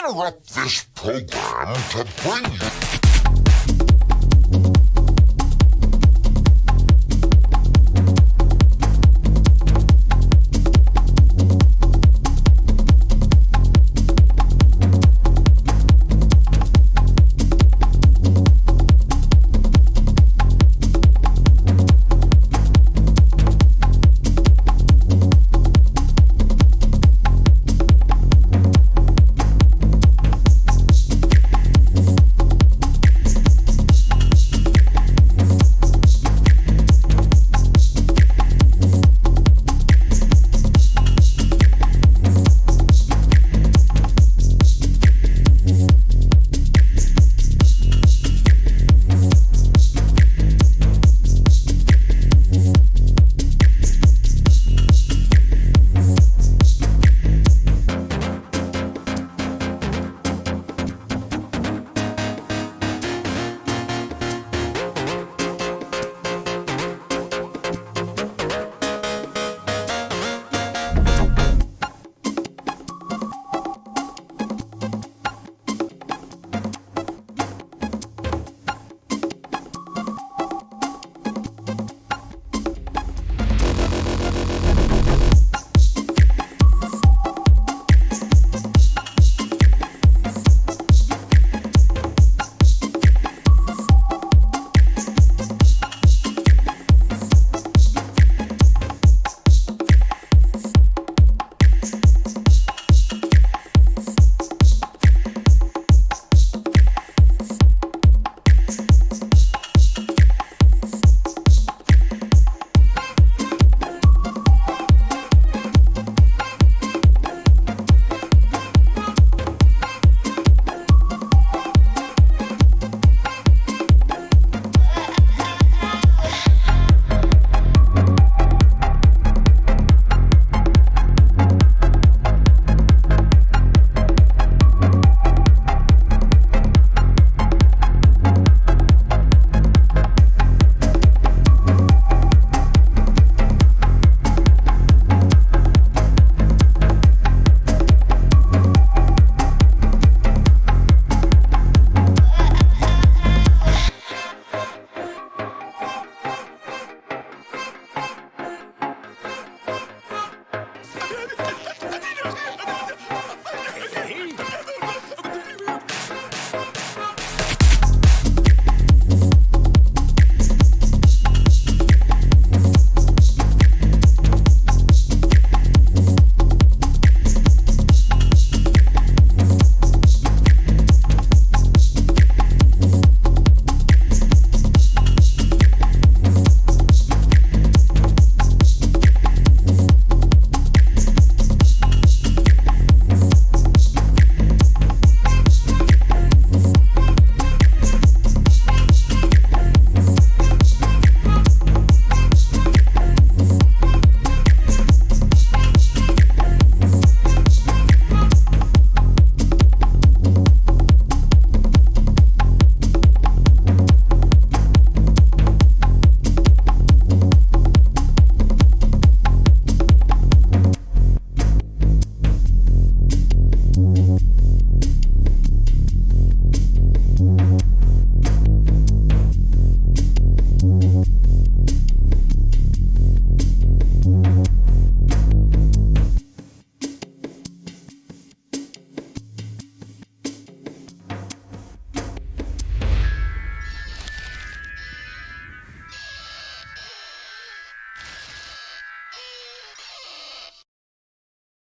interrupt this program to bring you